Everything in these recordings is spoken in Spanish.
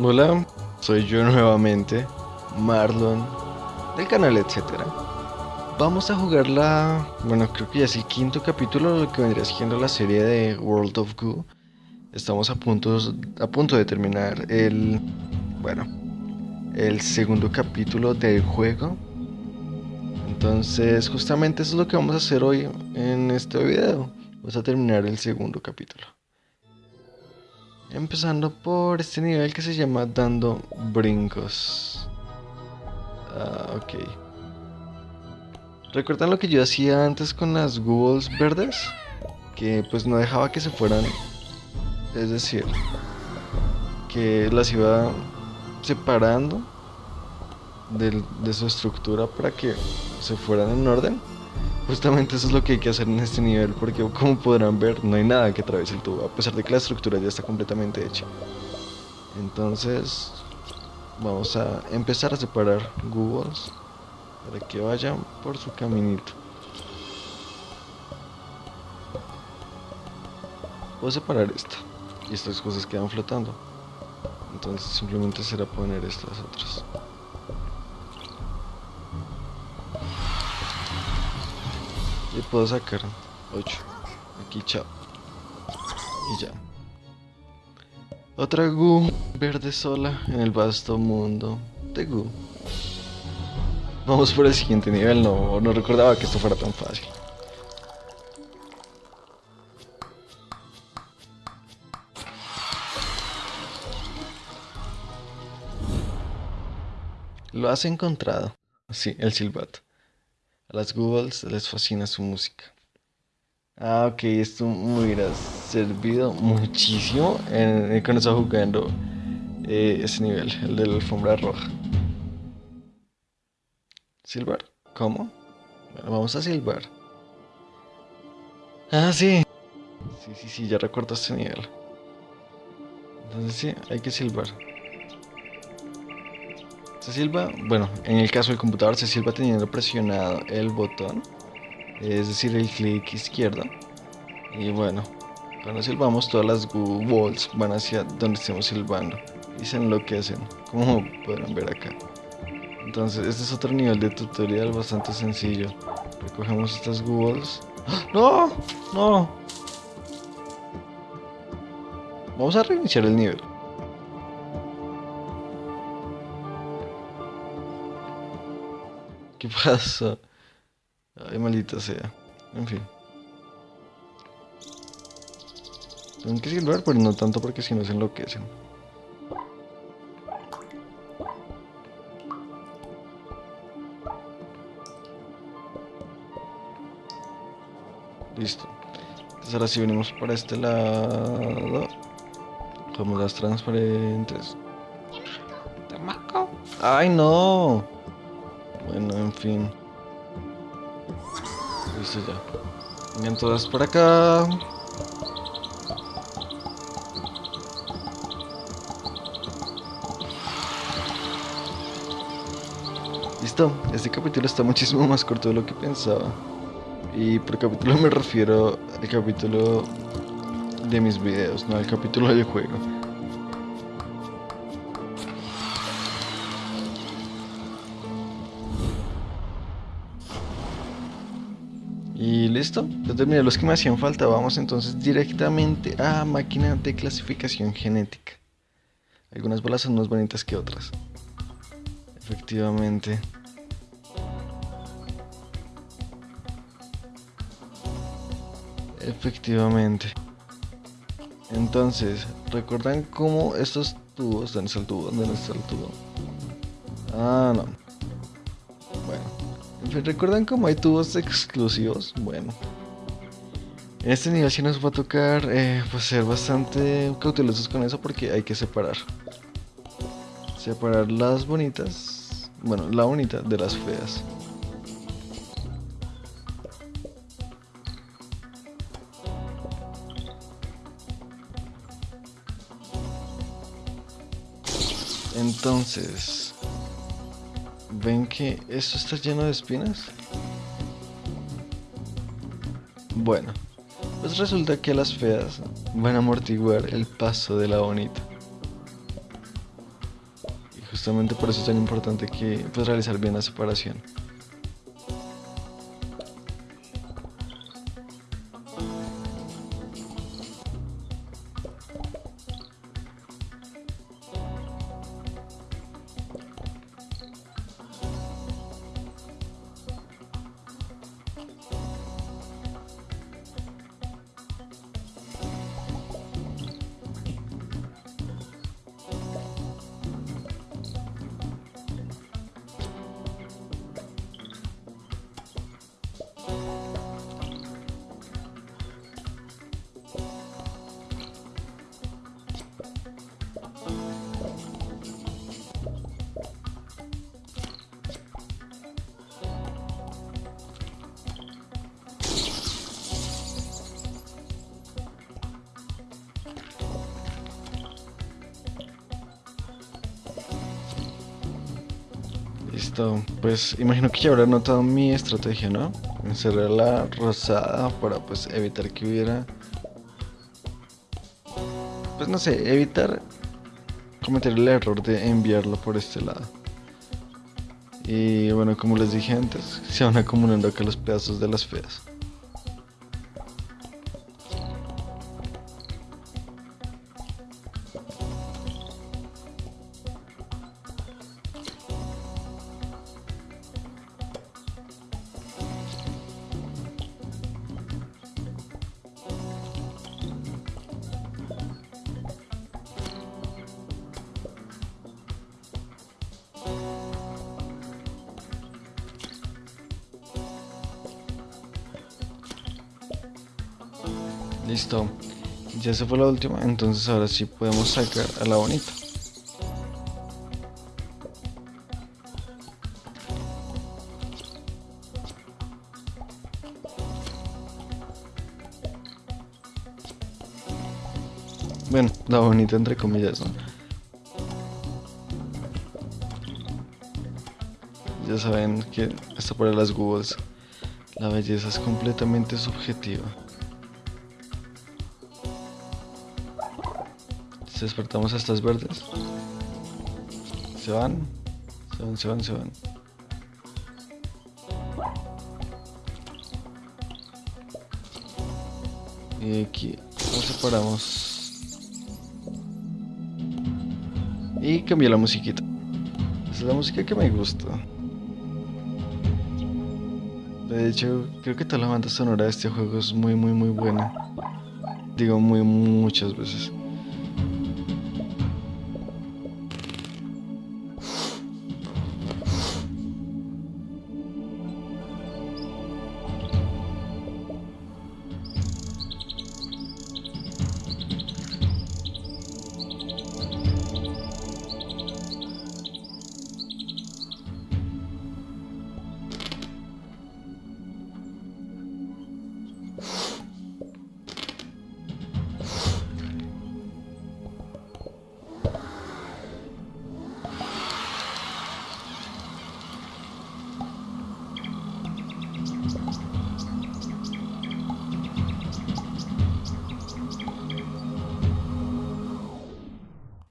Hola, soy yo nuevamente, Marlon, del canal etcétera. Vamos a jugar la... bueno, creo que ya es el quinto capítulo lo que vendría siendo la serie de World of Goo. Estamos a punto, a punto de terminar el... bueno, el segundo capítulo del juego. Entonces, justamente eso es lo que vamos a hacer hoy en este video. Vamos a terminar el segundo capítulo. Empezando por este nivel que se llama Dando Brincos. Ah, ok. ¿Recuerdan lo que yo hacía antes con las Googles verdes? Que pues no dejaba que se fueran. Es decir, que las iba separando de, de su estructura para que se fueran en orden. Justamente eso es lo que hay que hacer en este nivel, porque como podrán ver, no hay nada que atraviese el tubo, a pesar de que la estructura ya está completamente hecha. Entonces, vamos a empezar a separar Googles para que vayan por su caminito. Puedo separar esta y estas cosas quedan flotando. Entonces simplemente será poner estas otras. Y puedo sacar 8. Aquí, chao. Y ya. Otra Gu verde sola en el vasto mundo de Gu. Vamos por el siguiente nivel, no, no recordaba que esto fuera tan fácil. Lo has encontrado. Sí, el silbato. A las Googles les fascina su música. Ah, ok, esto me hubiera servido muchísimo en, cuando estaba jugando eh, ese nivel, el de la alfombra roja. ¿Silbar? ¿Cómo? Bueno, vamos a silbar. Ah, sí. Sí, sí, sí, ya recuerdo este nivel. Entonces sí, hay que silbar. Se silba, bueno, en el caso del computador se silba teniendo presionado el botón, es decir, el clic izquierdo. Y bueno, cuando silbamos todas las walls van hacia donde estemos silbando y se enloquecen, como podrán ver acá. Entonces, este es otro nivel de tutorial bastante sencillo. Recogemos estas walls. ¡Ah! ¡No! ¡No! Vamos a reiniciar el nivel. ¿Qué pasa? Ay, maldita sea. En fin. Tengo que silbar, pero no tanto porque si no se enloquecen. Listo. Entonces ahora sí venimos para este lado. Como las transparentes. ¡Ay, no! Bueno, en fin. Listo ya. Vengan todas por acá. Listo, este capítulo está muchísimo más corto de lo que pensaba. Y por capítulo me refiero al capítulo de mis videos, no al capítulo del juego. Listo, ya terminé los que me hacían falta. Vamos entonces directamente a máquina de clasificación genética. Algunas bolas son más bonitas que otras. Efectivamente. Efectivamente. Entonces, ¿recuerdan cómo estos tubos? ¿Dónde está el tubo? ¿Dónde está el tubo? Ah, no. ¿Recuerdan cómo hay tubos exclusivos? Bueno. En este nivel sí nos va a tocar eh, pues ser bastante cautelosos con eso porque hay que separar. Separar las bonitas, bueno, la bonita de las feas. Entonces, ¿ven que esto está lleno de espinas? Bueno, pues resulta que las feas van a amortiguar el paso de la bonita. justamente por eso es tan importante que pues, realizar bien la separación. Listo, pues imagino que ya habrá notado mi estrategia, ¿no? Encerrar la rosada para pues evitar que hubiera... Pues no sé, evitar cometer el error de enviarlo por este lado. Y bueno, como les dije antes, se van acumulando acá los pedazos de las feas. Listo. Ya se fue la última, entonces ahora sí podemos sacar a la bonita. Bueno, la bonita entre comillas, ¿no? Ya saben que esto para las Googles, la belleza es completamente subjetiva. Despertamos a estas verdes. Se van, se van, se van, se van. Y aquí nos separamos. Y cambié la musiquita. Esa es la música que me gusta. De hecho, creo que toda la banda sonora de este juego es muy, muy, muy buena. Digo, muy, muchas veces.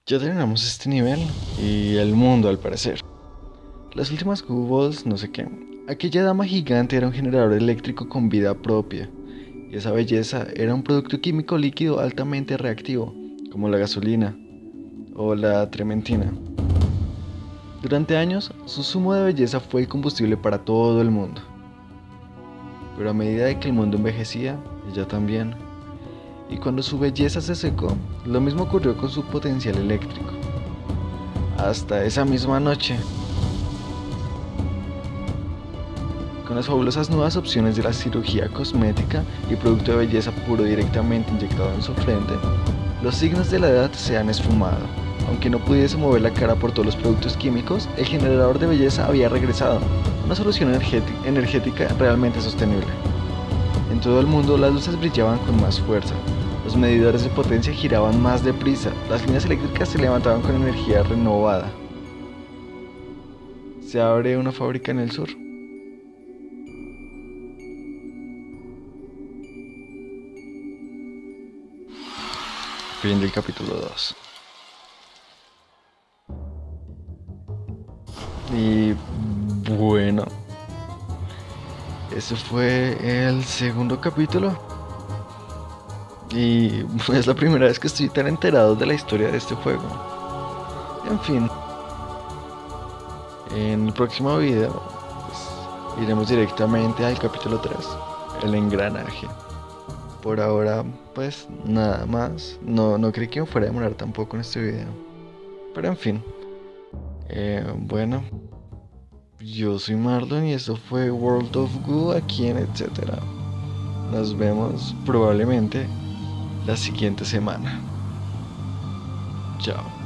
Ya terminamos este nivel y el mundo al parecer. Las últimas Balls, no sé qué. Aquella dama gigante era un generador eléctrico con vida propia. Y esa belleza era un producto químico líquido altamente reactivo, como la gasolina o la trementina. Durante años, su sumo de belleza fue el combustible para todo el mundo. Pero a medida de que el mundo envejecía, ella también y cuando su belleza se secó, lo mismo ocurrió con su potencial eléctrico. Hasta esa misma noche, con las fabulosas nuevas opciones de la cirugía cosmética y producto de belleza puro directamente inyectado en su frente, los signos de la edad se han esfumado. Aunque no pudiese mover la cara por todos los productos químicos, el generador de belleza había regresado, una solución energética realmente sostenible. En todo el mundo las luces brillaban con más fuerza, los medidores de potencia giraban más deprisa, las líneas eléctricas se levantaban con energía renovada. Se abre una fábrica en el sur. Fin del capítulo 2. Y bueno, ese fue el segundo capítulo. Y es la primera vez que estoy tan enterado de la historia de este juego. En fin, en el próximo video pues, iremos directamente al capítulo 3, el engranaje. Por ahora, pues nada más. No, no creí que me fuera a demorar tampoco en este video. Pero en fin. Eh, bueno. Yo soy Marlon y esto fue World of Goo aquí en etcétera. Nos vemos probablemente la siguiente semana. Chao.